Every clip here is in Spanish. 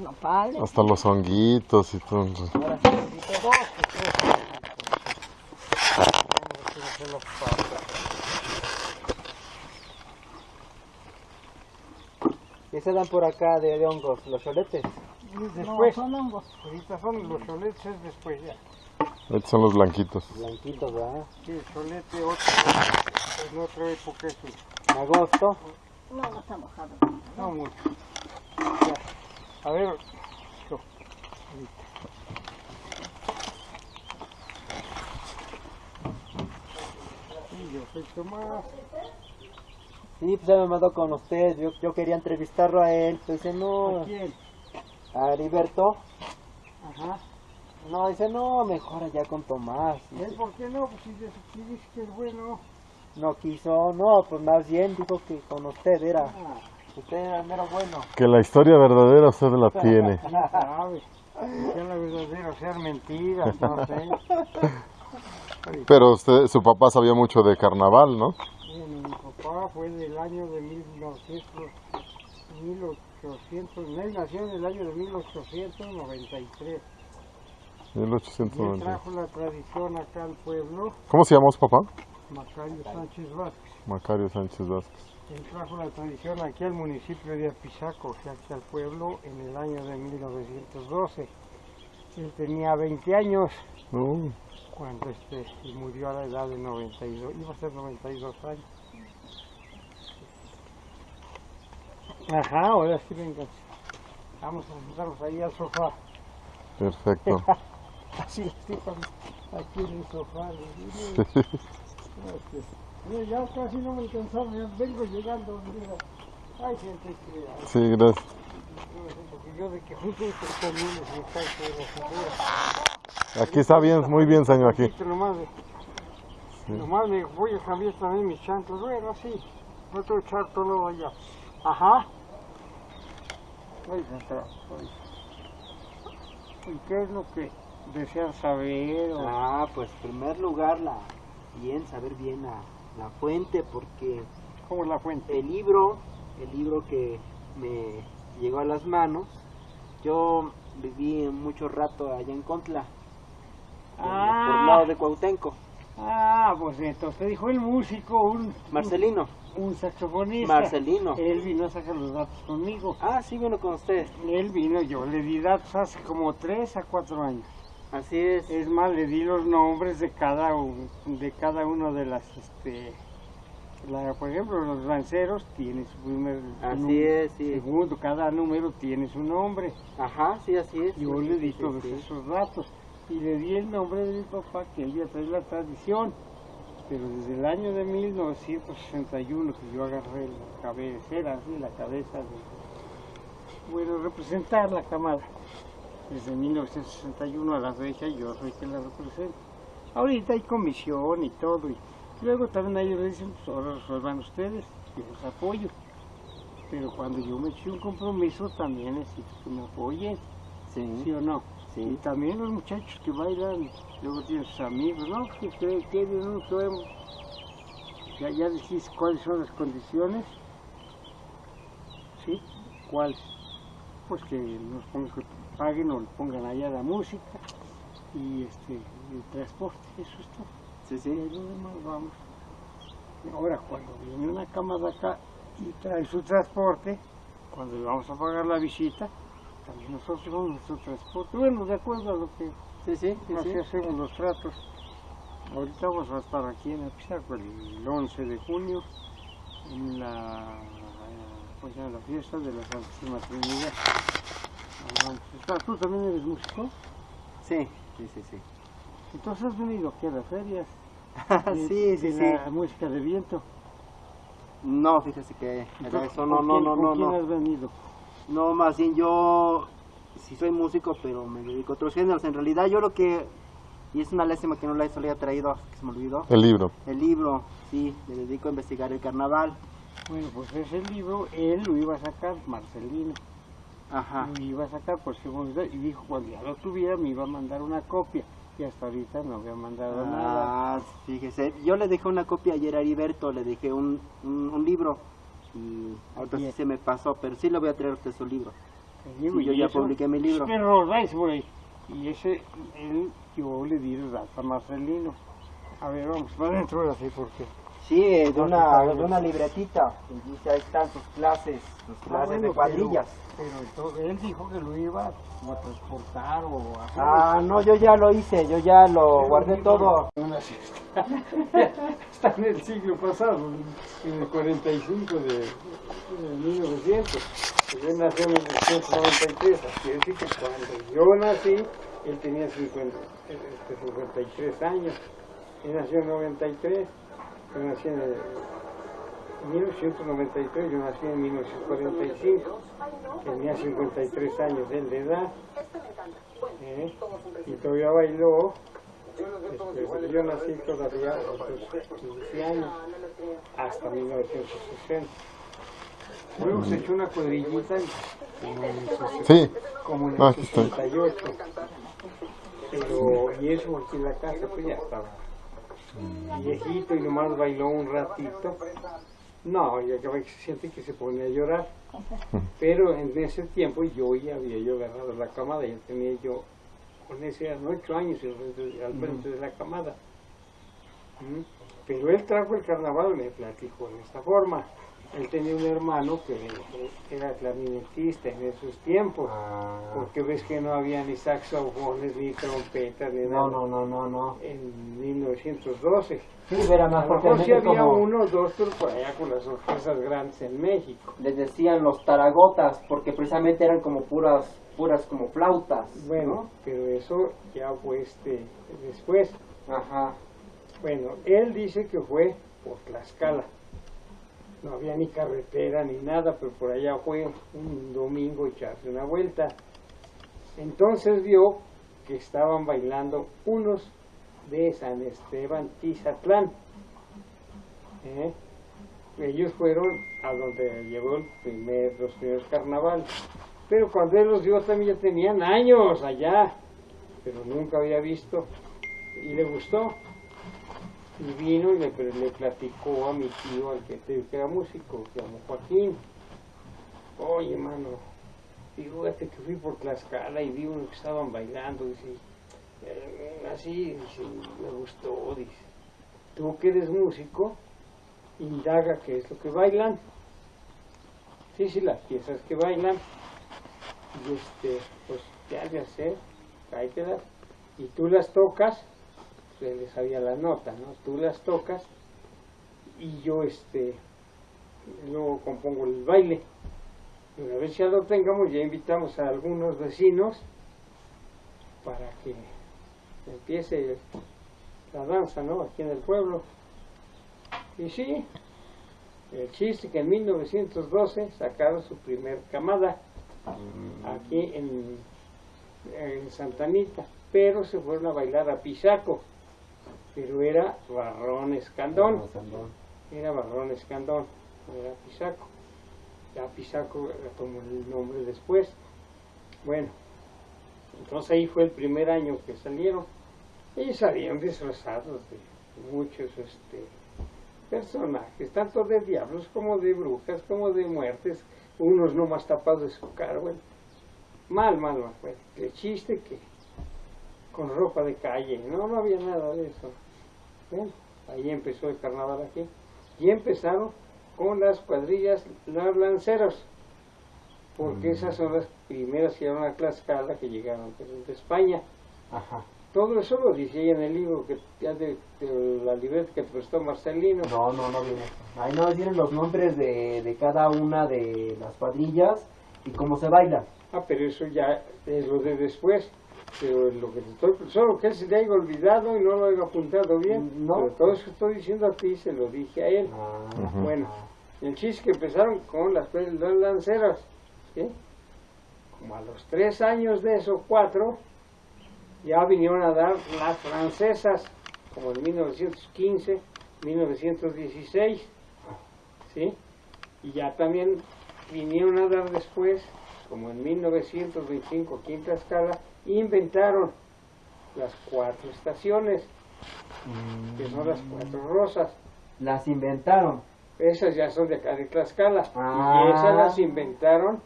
nopales. Hasta los honguitos y todo. Ahora sí necesito dos o tres. Vamos a hacerlo para- ¿Qué se dan por acá de, de hongos? ¿Los choletes? Y No, Después, son hongos. ahorita son los choletes, es después ya. Estos son los blanquitos. Blanquitos, ¿verdad? Sí, el cholete otro, en otra época es un- En agosto. No, no está mojado. no mucho. Ya. A ver, yo, ahorita. Sí, yo soy Tomás. Sí, pues ya me mandó con usted. Yo, yo quería entrevistarlo a él. Pues dice, no. ¿A quién? A Heriberto. Ajá. No, dice, no, mejor allá con Tomás. ¿Él por qué no? Pues si, dice- si dice que es bueno. No quiso, no, pues más bien dijo que con usted era. Ah, Usted era el mero bueno. Que la historia verdadera usted la tiene. Sea la verdadera, sean mentiras, no sé. Pero usted, su papá sabía mucho de carnaval, ¿no? Mi papá fue del año de 1900, 1800, él nació en el año de 1893. Y él 1890. trajo la tradición acá al pueblo, ¿Cómo se llamó su papá? Macario Sánchez Vázquez. Macario Sánchez Vázquez. Él trajo la tradición aquí al municipio de Apizaco, o sea, aquí al pueblo, en el año de 1912. Él tenía 20 años cuando este, y murió a la edad de 92, iba a ser 92 años. Ajá, ahora sí venga. Vamos a sentarnos ahí al sofá. perfecto. Así, cuando- aquí en el sofá. Mira, ya casi no me alcanzaba, ya vengo llegando. mira. Ay, gente que... Sí, gracias. Porque yo de que justo estos comunes me cae por la cintura. Aquí está bien, muy bien, señor, aquí. Nomás, de- nomás me voy a cambiar también mis chanclas. Bueno, así. No tengo que echar todo allá. Ajá. Ahí está, ahí. ¿Y qué es lo que desean saber? o- Ah, pues en primer lugar, la, bien, saber bien la, la fuente, porque ¿Cómo es la fuente? el libro, el libro que me llegó a las manos, yo viví mucho rato allá en Contla, por, por el lado de Cuautenco. Ah, pues entonces dijo el músico, un, Marcelino, un saxofonista. Marcelino. Él vino a sacar los datos conmigo. Ah, sí, bueno, con usted. Él vino, yo le di datos hace como tres a cuatro años. Así es. Es más, le di los nombres de cada un- de cada uno de las, este, la- por ejemplo, los lanceros tiene su primer Así es, sí. segundo, cada número tiene su nombre. Ajá, sí, así es. Yo Sí, le di sí, todos esos datos y le di el nombre de mi papá que él ya trae la tradición. Pero desde el año de 1961 que yo agarré la cabecera, así, la cabeza de, bueno, representar la camada. Desde 1961 a la fecha yo soy quien la represento. Ahorita hay comisión y todo. Y luego también ellos le dicen, pues ahora resuelvan ustedes, yo los apoyo. Pero cuando yo me eché un compromiso también necesito que me apoyen, ¿sí Sí, o no? sí. Y también los muchachos que bailan, luego tienen sus amigos, ¿no? ¿Qué creen? ¿Qué bien no sabemos? Ya, ya decís cuáles son las condiciones. ¿Sí? ¿Cuáles? Pues que nos pongan, que paguen o le pongan allá la música y este el transporte, eso es todo. Sí, Y sí. lo demás vamos. Ahora, cuando viene una cama de acá y trae su transporte, cuando le vamos a pagar la visita, también nosotros vamos nuestro transporte. Bueno, de acuerdo a lo que Sí, sí, sí, así hacemos los tratos. Ahorita vamos a estar aquí en Apizaco el 11 de junio en la, pues, en la fiesta de la Santísima Trinidad. ¿Tú también eres músico? Sí, sí, sí, sí. Entonces has venido aquí a las ferias. de- sí, sí, de sí. la música de viento. No, fíjese que Entonces, eso no, ¿con no, quién- no, con no, quién no. has venido? No, más bien yo sí soy músico, pero me dedico a otros géneros. En realidad yo lo que, y es una lástima que no la había traído, que se me olvidó, El libro. el libro, sí, me dedico a investigar el carnaval. Bueno, pues ese libro él lo iba a sacar, Marcelino. Ajá, Lo iba a sacar por seguridad y dijo cuando ya lo tuviera me iba a mandar una copia. y hasta ahorita no me ha mandado nada. Ah, fíjese, yo le dejé una copia ayer a Heriberto, le dejé un, un, un libro y ahorita sí se me pasó, pero sí le voy a traer a usted su libro. Sí, yo y ya eso- publiqué mi libro. Güey. Y ese, él, yo le di el a Marcelino. A ver, vamos, para adentro así porque... Sí, de, Ah, una, de una libretita, y dice ahí están sus clases, sus Ah, clases bueno, de cuadrillas. Pero, pero entonces él dijo que lo iba a transportar o a hacer... Ah, no, yo ya lo hice, yo ya lo guardé todo. Una. Está en el siglo pasado, en el 45 de, de 1900. Yo nací en 1993, así es que cuando yo nací, él tenía 50, este, 53 años. Él nació en 93, yo nací en el 1993, yo nací en 1945. Tenía 53 años de edad. ¿eh? Y todavía bailó este, yo nací todavía a los 15 años, hasta 1960. Luego se echó una cuadrillita como en el, Sí, como en el Ah, aquí está. 68. Pero, y eso en la casa, pues ya estaba viejito y nomás bailó un ratito. No, y acaba que se siente que se pone a llorar. Pero en ese tiempo yo ya había yo agarrado la camada, ya tenía yo, con ese eran ocho años al frente- de la camada. Pero él trajo el carnaval, me platicó de esta forma. Él tenía un hermano que era clarinetista en esos tiempos, Ah, porque ves que no había ni saxofones, ni trompetas, ni nada. no, no, no, no, no. En 1912. Sí, era A más mejor sí porque había como uno o dos, pero por allá con las orquestas grandes en México. les decían los taragotas, porque precisamente eran como puras, puras como flautas. Bueno, pero eso ya fue este después. Ajá. Bueno, él dice que fue por Tlaxcala. No había ni carretera ni nada, pero por allá fue un domingo echarse una vuelta. Entonces vio que estaban bailando unos de San Esteban Tizatlán. ¿eh? Ellos fueron a donde llevó el primer, los primeros carnavales. Pero cuando él los vio también ya tenían años allá, pero nunca había visto y le gustó. Y vino y le, le platicó a mi tío, al que te digo que era músico, se llamó Joaquín. Oye, mano, fíjate que fui por Tlaxcala y vi uno que estaban bailando, dice, eh, así, me gustó, dice, tú que eres músico, indaga qué es lo que bailan. Sí, sí, las piezas que bailan. Y este, pues ya de hacer, tráetelas. Y tú las tocas, se les sabía la nota, ¿no? Tú las tocas y yo este luego compongo el baile. Una vez ya lo tengamos, ya invitamos a algunos vecinos para que empiece la danza, ¿no? Aquí en el pueblo. Y sí, el chiste que en 1912 sacaron su primer camada aquí en, en Santa Anita, pero se fueron a bailar a Pisaco, pero era Barrón Escandón, era Barrón Escandón, era Pisaco. Ya Pisaco tomó el nombre después. Bueno, entonces ahí fue el primer año que salieron. Y salieron disfrazados de muchos este, personajes, tanto de diablos como de brujas, como de muertes, unos no más tapados de su cara, bueno, mal, mal, mal, pues, el chiste que con ropa de calle, no, no había nada de eso. Ahí empezó el carnaval aquí, y empezaron con las cuadrillas, los lanceros, porque esas son las primeras que llegaron a Tlaxcala que llegaron desde España. Ajá. Todo eso lo dice ahí en el libro que ya de, de la libreta que prestó Marcelino. No, no, no viene. Ahí no vienen los nombres de, de cada una de las cuadrillas y cómo se baila. Ah, pero eso ya es lo de después. Pero lo que te estoy, solo que él se le haya olvidado y no lo haya apuntado bien. No. Pero todo eso que estoy diciendo a ti se lo dije a él. Ujú. Bueno, el chiste que empezaron con las, las lanceras. ¿sí? Como a los tres años de eso, cuatro, ya vinieron a dar las francesas, como en 1915, 1916, ¿sí? Y ya también vinieron a dar después, como en 1925, aquí en Tlaxcala, inventaron las cuatro estaciones, que son las cuatro rosas. Las inventaron. Esas ya son de acá de Tlaxcala. Ah. Y esas las inventaron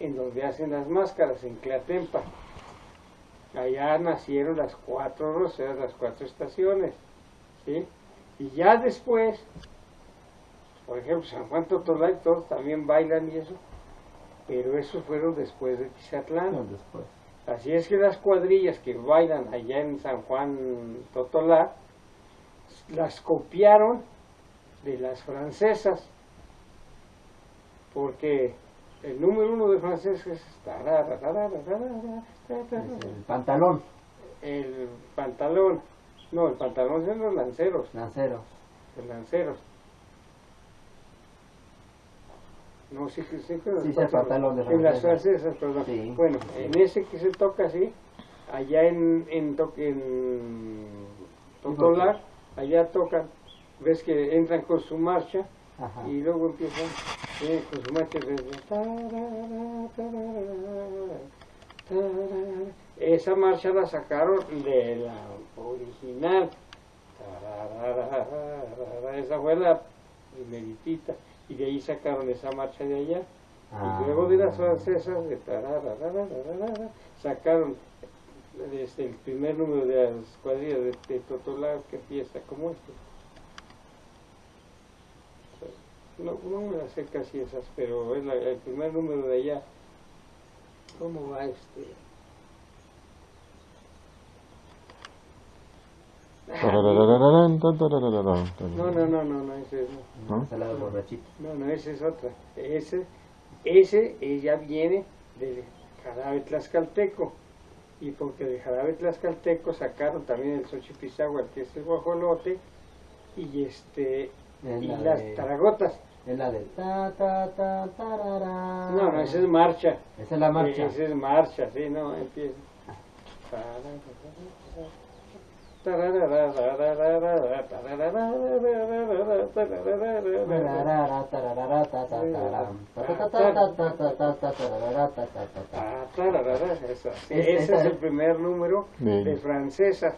en donde hacen las máscaras, en Clatempa. Allá nacieron las cuatro rosas, las cuatro estaciones. ¿sí? Y ya después, por ejemplo, San Juan Totolá y todos también bailan y eso. Pero esos fueron después de Tizatlán. después. Así es que las cuadrillas que bailan allá en San Juan Totolá, las copiaron de las francesas, porque el número uno de francesas es El pantalón, el pantalón, no, el pantalón son los lanceros, lancero. los lanceros. No, sí que sí, que Sí, sí, el pantalón de En las perdón. Sí. Bueno, en ese que se toca así, allá en, en, to- en Totolá, allá tocan, ves que entran con su marcha Ajá. y luego empiezan eh, con su marcha desde tarara, tarara, tarara. esa marcha la sacaron de la original esa fue la primeritita y de ahí sacaron esa marcha de allá Ah. y luego de las francesas de tarararararara, sacaron desde el primer número de las cuadrillas de, de Totolá que empieza como este no, no me las sé casi esas, pero es la- el primer número de allá. ¿Cómo va este? No, no, no, no, no, ese no. ¿No? Ensalada de borrachito. No, no, esa es otra. Ese, ese ya viene del jarabe tlaxcalteco. Y porque de jarabe tlaxcalteco sacaron también el xochipizahual, que es el guajolote, y este Es y la las taragotas. Es la de ta ta ta tarara. No, no, esa es marcha. Esa es la marcha. Esa es marcha, sí, no, empieza. Ese es el primer número de francesas,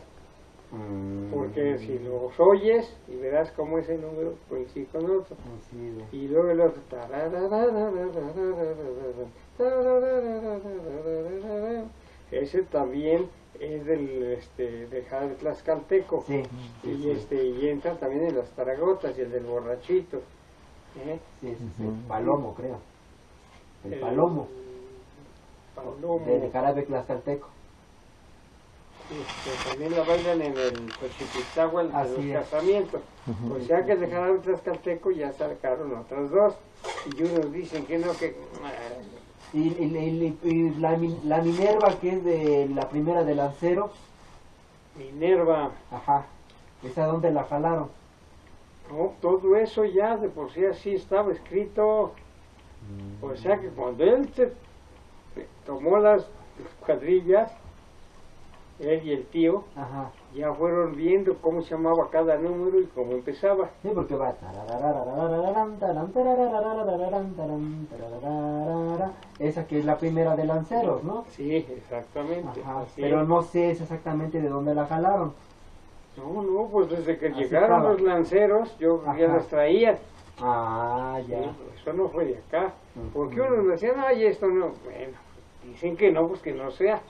Mm. porque si los oyes y verás cómo ese número coincide con otro. Y luego el otro. Ese también es del este, de Tlaxcalteco. Sí, sí, Y, sí. este, y entra también en las taragotas y el del borrachito. ¿eh? Sí, sí, sí. Palomo, creo. El El palomo. Palomo. De jarabe tlaxcalteco. Este, también la bailan en el Xochipiztahual de Así los es. casamientos. O sea que de Jarabe Tlaxcalteco ya sacaron otras dos. Y unos dicen que no, que... Y, y- y- y la, la Minerva, que es de la primera de Lancero, Minerva, ajá. ¿Esa dónde la jalaron? no, todo eso ya de por sí así estaba escrito. O sea que cuando él se tomó las cuadrillas, él y el tío, Ajá. Ya fueron viendo cómo se llamaba cada número y cómo empezaba. Sí, porque va. Esa que es la primera de Lanceros, ¿no? Sí, exactamente. Ajá. así Pero no sé exactamente de dónde la jalaron. No, no, pues desde que Así llegaron estaba. los lanceros, yo ya las traía. Ah, ya. Sí, Eso no fue de acá. Porque unos me decían, ay, esto no. Bueno, dicen que no, pues que no sea.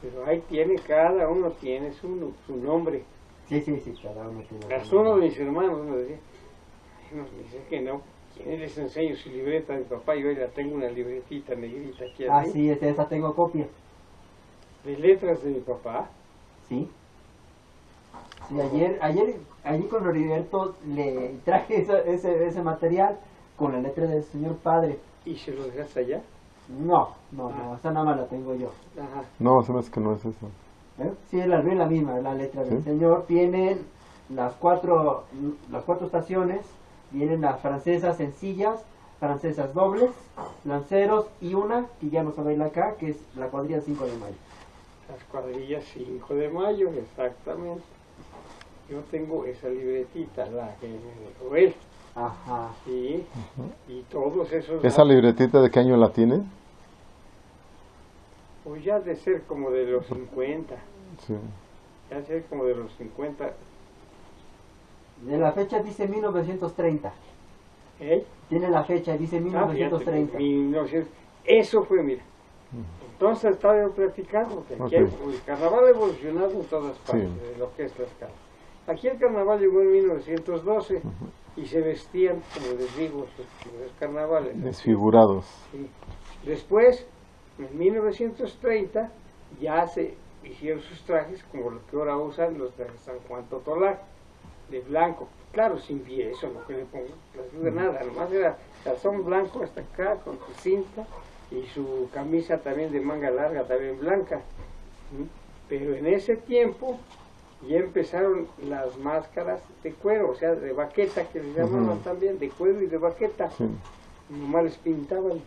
Pero ahí tiene, cada uno tiene su, su nombre. Sí, sí, sí, cada uno tiene. Su uno de mis hermanos me decía, me dice que no. ¿Quién les enseño su libreta de papá? Yo ahí la tengo una libretita negrita aquí Ah, sí, esa esa tengo copia. de letras de mi papá. Sí. Sí, ayer, ayer, ayer con Heriberto le traje esa- ese, ese material con la letra del señor padre. ¿Y se lo dejaste allá? No, no, no, esa nada más la tengo yo. Ajá. No, se me hace que no es eso. ¿Eh? Sí, es la, la misma, la letra del señor. Tienen las cuatro, las cuatro estaciones, vienen las francesas sencillas, francesas dobles, lanceros y una que ya no se baila acá, que es la cuadrilla 5 de mayo. Las cuadrillas 5 de mayo, exactamente. Yo tengo esa libretita, la que me dejó él. Ajá. Sí, y todos esos. ¿Esa libretita de qué año la tiene? Pues ya de ser como de los 50. Sí. ya sé como de los 50. De la fecha dice 1930. ¿eh? Tiene la fecha, dice Ah, fíjate, 1930. 1900. Eso fue, mira. Entonces estaba yo platicando que aquí el carnaval ha evolucionado en todas partes Sí. de lo que es Tlaxcala. Aquí el carnaval llegó en 1912 y se vestían, como les digo, los, carnavales. Desfigurados. Sí. Después, en 1930, ya se hicieron sus trajes como los que ahora usan los de San Juan Totolá, de blanco. Claro, sin eso, no que le pongo de nada, nomás era calzón blanco hasta acá con su cinta y su camisa también de manga larga, también blanca. Pero en ese tiempo ya empezaron las máscaras de cuero, o sea, de baqueta, que les llamaban también, de cuero y de baqueta. Sí. Nomás les pintaban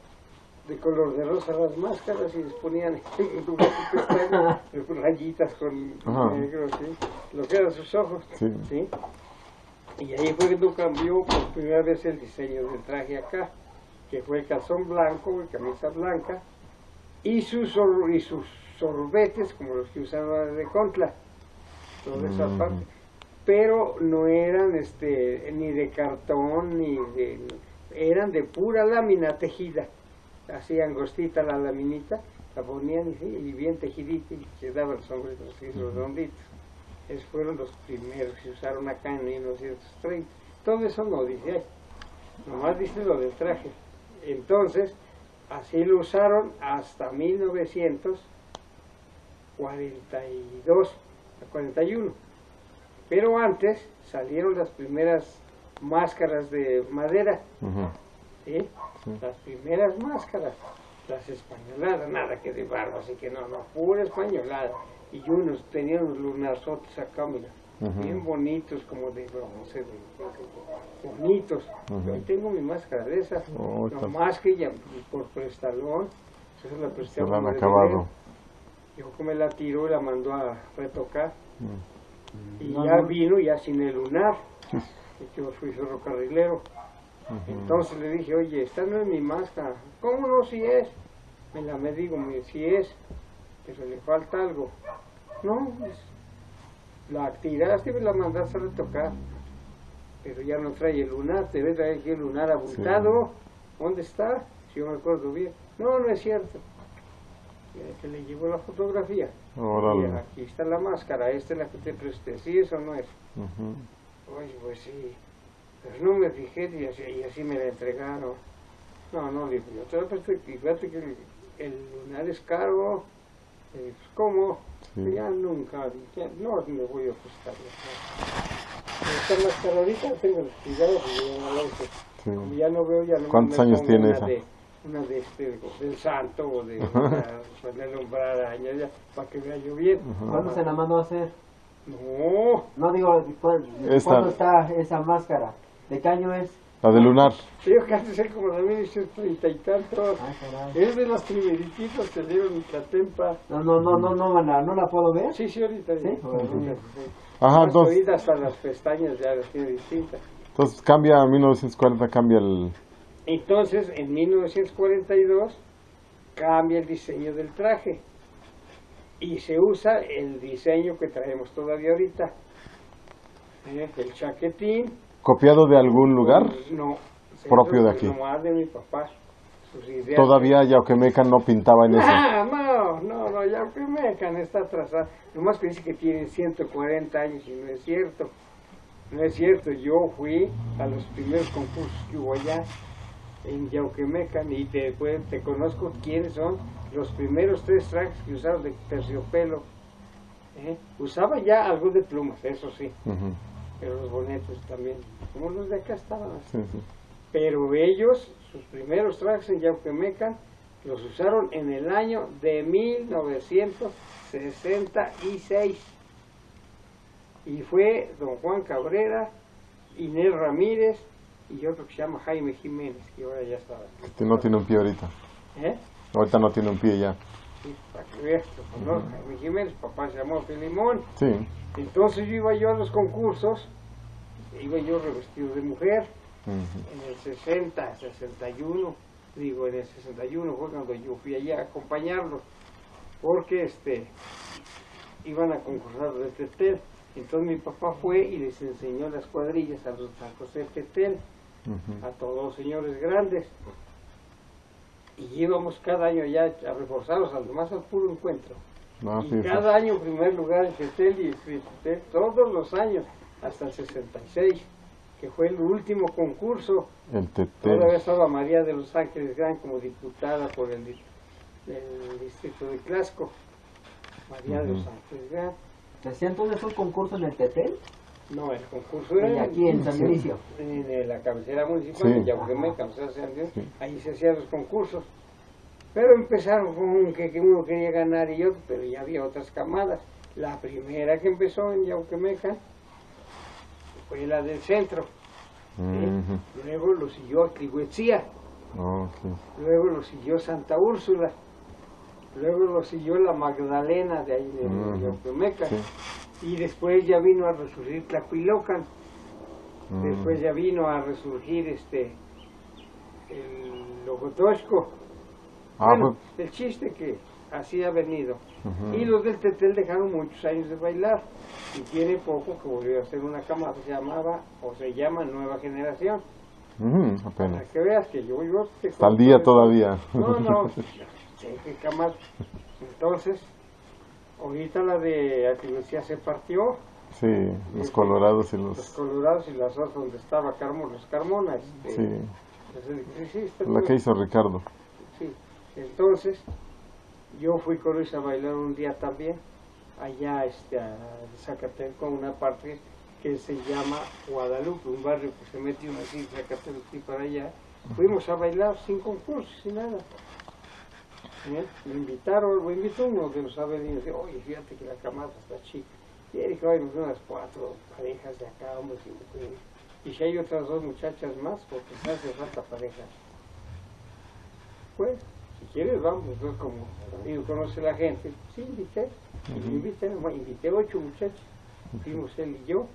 de color de rosa las máscaras y les ponían en lugar de pestañas, rayitas con Ajá. negro, ¿sí? lo que eran sus ojos. Sí. ¿sí? Y ahí fue cuando cambió por primera vez el diseño del traje acá, que fue el calzón blanco y camisa blanca, y sus, y sus sorbetes, como los que usaban de Contla, toda esa Mm. parte. Pero no eran este ni de cartón, ni de... eran de pura lámina tejida, así angostita la laminita, la ponían y, y bien tejidita y quedaban los sombreritos así redonditos. Esos fueron los primeros que se usaron acá en 1930. Todo eso no dice ahí, nomás dice lo del traje. Entonces, así lo usaron hasta 1942, a 41. Pero antes salieron las primeras máscaras de madera. ¿sí? Las primeras máscaras, las españoladas, nada que de barba, así que no, no, pura españolada. Y unos tenían unos lunarzotes acá, mira, Ujú. bien bonitos, como de bronce, de, de- bonitos. Ujú. Yo tengo mi máscara de esas, Oh, no más que ya por prestalón, esa la presté Se la han acabado. Yo que me la tiró y la mandó a retocar. Mm. Y No, ya no. vino ya sin el lunar. Y yo fui ferrocarrilero. Entonces le dije, oye, esta no es mi máscara. ¿Cómo no si es? Me la me digo, me si es, pero le falta algo. No, pues, la tiraste y me la mandaste a retocar. Pero ya no trae el lunar, te ves traer aquí el lunar abultado. ¿Dónde está? Si yo me acuerdo bien. No, no es cierto. Que le llevó la fotografía. Aquí está la máscara, esta es la que te presté. ¿Sí, eso no es? Ujú. Oye, pues sí, pero no me fijé y así, y así me la entregaron. No, no, le digo, yo te fíjate que el, el lunar es caro. Pues, ¿Cómo? Sí. Ya nunca, ya, no me voy a prestar. Esta máscara ahorita tengo el cuidado no la uso. Sí. Como ya no veo, ya no ¿Cuántos me años tiene esa? De, una de este, del santo o de ponerle un araña ya, para que vea yo bien. ¿Cuándo se la mandó a hacer? No, No digo, ¿cuál- Esta- ¿cuándo está esa máscara? ¿De qué año es? La de lunar. Que antes era como de 1930 y tantos. Ah. Es de las primeritas que dieron en Tlatempa. No, no, no, no, no, no, no la puedo ver. Sí, sí, ahorita. ¿Sí? ahorita, sí. Ajá, Más entonces, hasta las pestañas ya las tiene distintas. entonces cambia a 1940, cambia el... Entonces, en 1942, cambia el diseño del traje. Y se usa el diseño que traemos todavía ahorita. ¿Eh? El chaquetín. ¿Copiado de algún lugar? No. Propio de aquí. De mi papá. Todavía Yauquemeca no pintaba en eso. Ah, no, no, no, ya que Mecan está atrasada. Nomás que dice que tienen 140 años y no es cierto. No es cierto, yo fui a los primeros concursos que hubo allá en Yauquemecan y te, pues, te conozco quiénes son los primeros tres trajes que usaron de terciopelo. ¿eh? Usaba ya algo de plumas, eso sí, pero los bonetos también, como los de acá estaban así. Sí, sí. Pero ellos, sus primeros trajes en Yauquemecan, los usaron en el año de 1966. Y fue don Juan Cabrera, Inés Ramírez y otro que se llama Jaime Jiménez, que ahora ya está. Que no tiene un pie ahorita. ¿Eh? Ahorita no tiene un pie ya. Sí, para que veas, conozco, Jaime Jiménez, papá se llamó Filimón. Sí. Entonces yo iba yo a los concursos, iba yo revestido de mujer. Ujú. en el 60, 61, digo, en el 61 fue cuando yo fui allá a acompañarlos, porque este, iban a concursar de Tetel. Entonces mi papá fue y les enseñó las cuadrillas a los San José Tetel, A todos los señores grandes. Y íbamos cada año ya a reforzarlos, al más al puro encuentro. Ah, y sí, sí. cada año primer lugar en Tetel y en Tetel, todos los años, hasta el 66, que fue el último concurso. El Todavía estaba María de los Ángeles Gran como diputada por el, el distrito de Clasco. María de los. Ángeles Gran. ¿Se hacía entonces un concurso en el Tetel? No, el concurso era aquí en San. Dionisio. en, en la cabecera municipal Sí. de Yauquemeca, o sea, San Dios, Sí. ahí se hacían los concursos. Pero empezaron con que, que uno quería ganar y otro, pero ya había otras camadas. La primera que empezó en Yauquemeca fue la del centro. Luego lo siguió Trihuetzía. Ok. Luego lo siguió Santa Úrsula. Luego lo siguió la Magdalena de ahí de Ujú. Yauquemeca. Y después ya vino a resurgir Tlapilocan. Mm. Después ya vino a resurgir este el Logotosco. Ah, bueno, el chiste que así ha venido. Y los del Tetel dejaron muchos años de bailar. Y tiene poco que volvió a hacer una cama que se llamaba, o se llama Nueva Generación. Ujú, Para apenas. que veas que yo, yo Hasta el día todavía. no, no, qué camas. Entonces, ahorita la de Atilucía se partió, Sí, los colorados y los los... colorados y las otras donde estaba Carmona, los Carmona. Este, Sí, la que hizo Ricardo. sí. Entonces, yo fui con Luis a bailar un día también, allá este, a una parte que se llama Guadalupe, un barrio que se uno así, Zacatelco y para allá. Fuimos a bailar sin concurso, sin nada. ¿Eh? Me invitaron, me invitó uno de los avenidos, oye, fíjate que la camada está chica. Y él dijo, ay, nos unas cuatro parejas de acá, hombres y mujeres. Y si hay otras dos muchachas más, porque me hace falta pareja. Pues, si quieres, vamos, entonces como amigo conoce la gente, sí, invité, invité, invité ocho muchachos. Fuimos él y yo,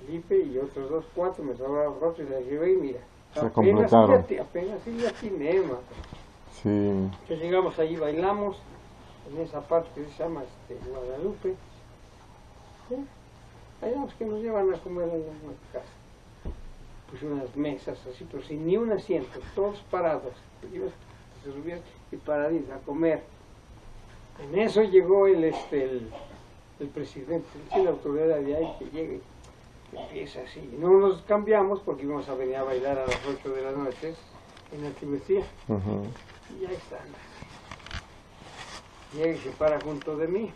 Felipe y otros dos, cuatro, me sobraron cuatro y les llevé y mira. Se apenas completaron. Apenas atiné, mano. Sí. Que llegamos allí, bailamos, en esa parte que se llama este, Guadalupe. ¿Sí? Bailamos que nos llevan a comer en la casa. Pues unas mesas así, pero sin ni un asiento, todos parados. Se subían y paraditos a comer. En eso llegó el, este, el, el presidente, la autoridad de ahí que llega y empieza así. No nos cambiamos porque íbamos a venir a bailar a las 8 de la noche en la tibetía. Y ahí están. Y se para junto de mí.